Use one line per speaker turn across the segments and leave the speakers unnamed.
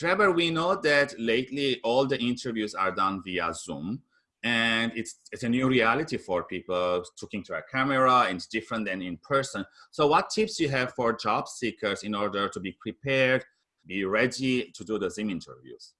Trevor, we know that lately all the interviews are done via Zoom and it's, it's a new reality for people talking to a camera and it's different than in person. So what tips you have for job seekers in order to be prepared, be ready to do the Zoom interviews?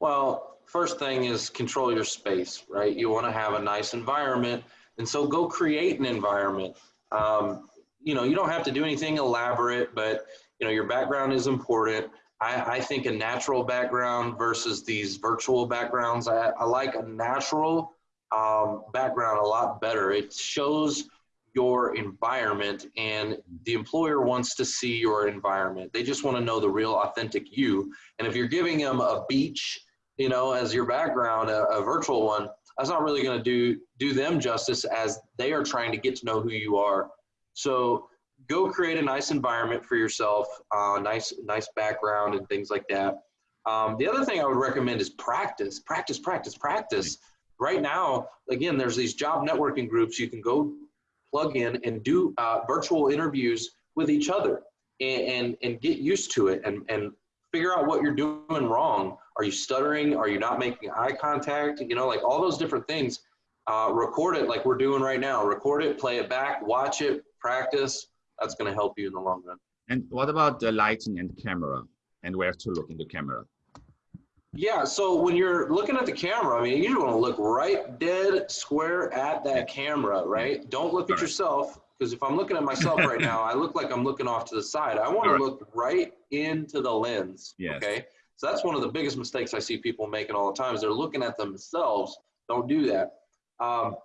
Well, first thing is control your space, right? You want to have a nice environment. And so go create an environment. Um, you know, you don't have to do anything elaborate, but you know, your background is important. I, I think a natural background versus these virtual backgrounds, I, I like a natural um, background a lot better. It shows your environment and the employer wants to see your environment. They just want to know the real authentic you. And if you're giving them a beach, you know, as your background, a, a virtual one, that's not really going to do do them justice as they are trying to get to know who you are. So go create a nice environment for yourself, uh, nice nice background and things like that. Um, the other thing I would recommend is practice, practice, practice, practice. Right now, again, there's these job networking groups you can go plug in and do uh, virtual interviews with each other and, and, and get used to it and, and figure out what you're doing wrong. Are you stuttering? Are you not making eye contact? You know, like all those different things. Uh, record it like we're doing right now. Record it, play it back, watch it, practice. That's going to help you in the long run.
And what about the lighting and camera and where to look in the camera?
Yeah, so when you're looking at the camera, I mean, you want to look right dead square at that camera, right? Don't look at yourself because if I'm looking at myself right now, I look like I'm looking off to the side. I want to look right into the lens. Yes. Okay. So that's one of the biggest mistakes I see people making all the time is they're looking at themselves. Don't do that. Um,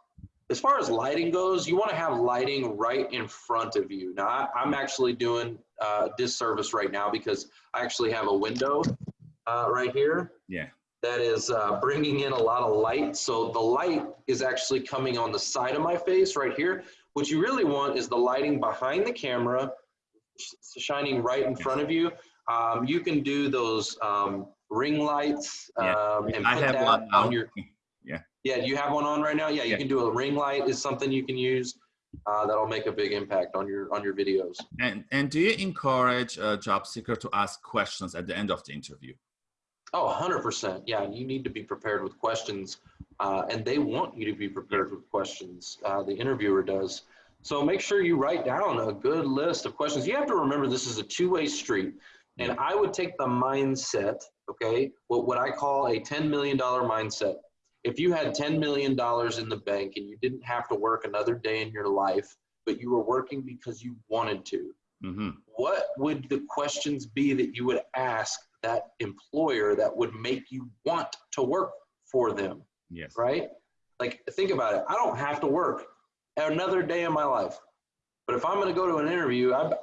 as far as lighting goes, you want to have lighting right in front of you. Now, I, am actually doing uh, disservice right now because I actually have a window uh, right here.
Yeah.
That is uh, bringing in a lot of light. So the light is actually coming on the side of my face right here. What you really want is the lighting behind the camera, shining right in front of you. Um, you can do those um, ring lights
yeah.
um,
and I put that on your
yeah. Yeah, you have one on right now? Yeah, you yeah. can do a ring light is something you can use. Uh, that'll make a big impact on your on your videos.
And and do you encourage a job seeker to ask questions at the end of the interview?
Oh, 100%. Yeah, you need to be prepared with questions, uh, and they want you to be prepared with questions. Uh, the interviewer does. So make sure you write down a good list of questions. You have to remember this is a two-way street, and I would take the mindset, okay, what, what I call a $10 million mindset if you had $10 million in the bank and you didn't have to work another day in your life, but you were working because you wanted to, mm-hmm. what would the questions be that you would ask that employer that would make you want to work for them?
Yes.
Right? Like, think about it. I don't have to work another day in my life. But if I'm going to go to an interview, I'm,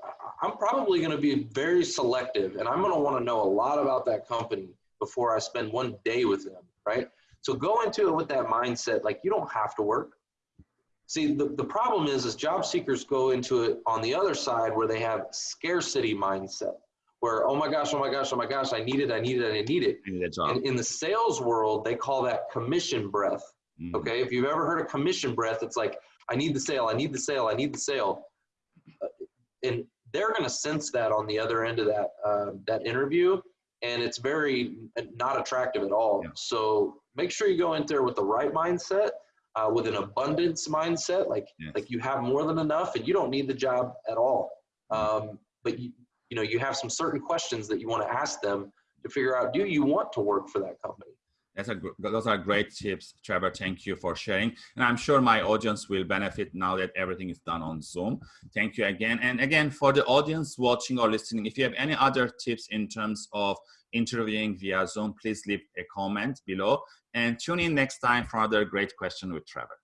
I'm probably going to be very selective and I'm going to want to know a lot about that company before I spend one day with them, right? So go into it with that mindset, like you don't have to work. See, the, the problem is, is job seekers go into it on the other side where they have scarcity mindset, where, oh my gosh, oh my gosh, oh my gosh, I need it, I need it, I need it.
I need that job.
And in the sales world, they call that commission breath. Mm. Okay, if you've ever heard of commission breath, it's like, I need the sale, I need the sale, I need the sale. Uh, and they're going to sense that on the other end of that uh, that interview, and it's very not attractive at all. Yeah. So make sure you go in there with the right mindset, uh, with an abundance mindset, like yes. like you have more than enough and you don't need the job at all. Um, but you you know you have some certain questions that you want to ask them to figure out do you want to work for that company.
That's a, those are great tips, Trevor. Thank you for sharing. And I'm sure my audience will benefit now that everything is done on Zoom. Thank you again. And again, for the audience watching or listening, if you have any other tips in terms of interviewing via Zoom, please leave a comment below and tune in next time for another great question with Trevor.